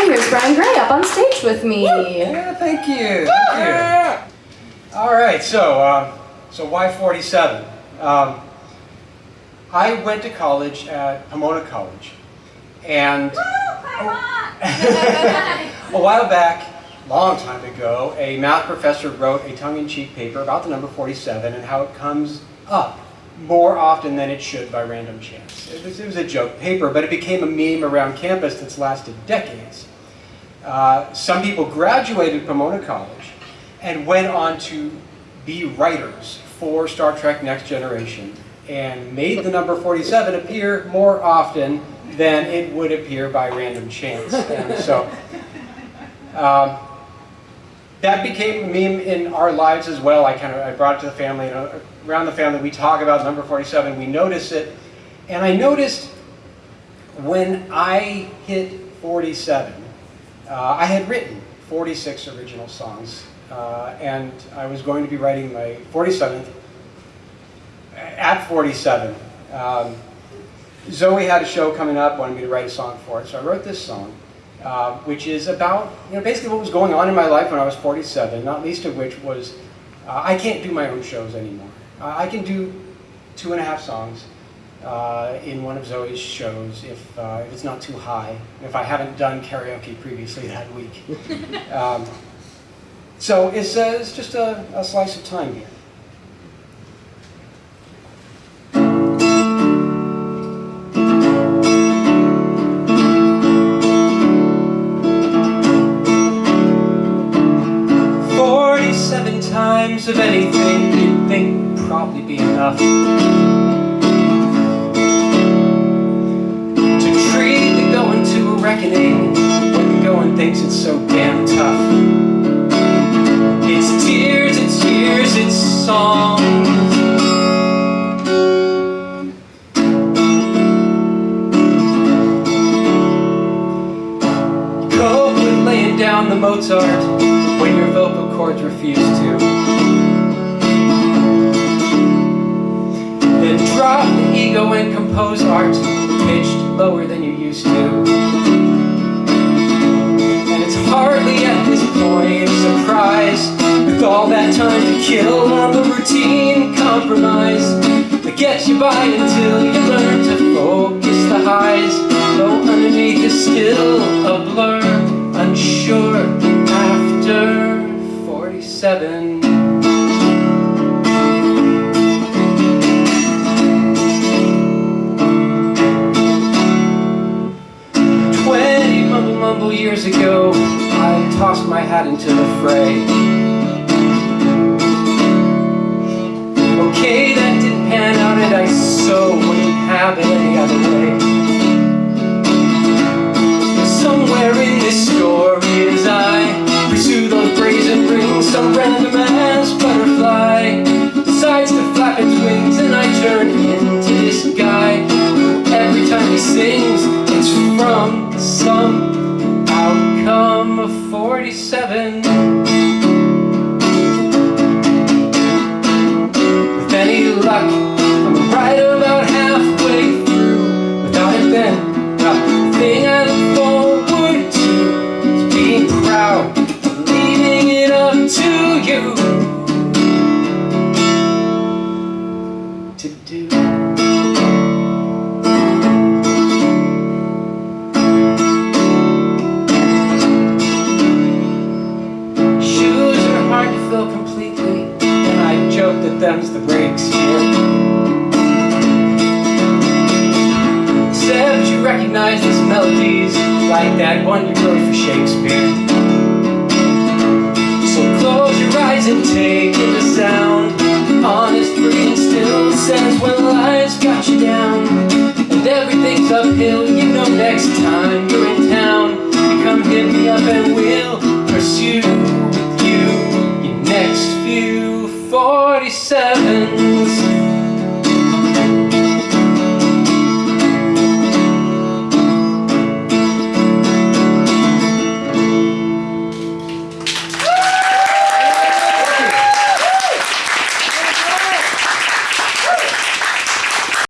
And here's Brian Gray up on stage with me. Yeah, thank you. Thank you. All right, so uh, so why 47? Um, I went to college at Pomona College, and a while back, long time ago, a math professor wrote a tongue-in-cheek paper about the number 47 and how it comes up more often than it should by random chance. It was, it was a joke paper, but it became a meme around campus that's lasted decades. Uh, some people graduated Pomona College and went on to be writers for Star Trek Next Generation and made the number 47 appear more often than it would appear by random chance. And so um, that became a meme in our lives as well. I kind of I brought it to the family, and around the family we talk about number 47, we notice it. And I noticed when I hit 47, uh, I had written 46 original songs, uh, and I was going to be writing my 47th at 47. Um, Zoe had a show coming up, wanted me to write a song for it, so I wrote this song, uh, which is about, you know, basically what was going on in my life when I was 47, not least of which was uh, I can't do my own shows anymore. Uh, I can do two and a half songs uh, in one of Zoe's shows if, uh, if it's not too high, if I haven't done karaoke previously that week. um, so it's, uh, it's just a, a slice of time here. times of anything you'd think probably be enough To treat the going to a reckoning When the going thinks it's so damn tough It's tears, it's years, it's songs Cope with laying down the Mozart when your vocal cords refuse to. Then drop the ego and compose art pitched lower than you used to. And it's hardly at this point a surprise with all that time to kill on the routine compromise that gets you by until you learn to focus the highs though underneath is still a blur unsure after 47 hat into the fray 47 like that one you wrote for Shakespeare. So close your eyes and take in the sound. Honest breathing still says when life's got you down. And everything's uphill, you know next time you're in town. You come hit me up and we'll pursue with you. Your next few 47s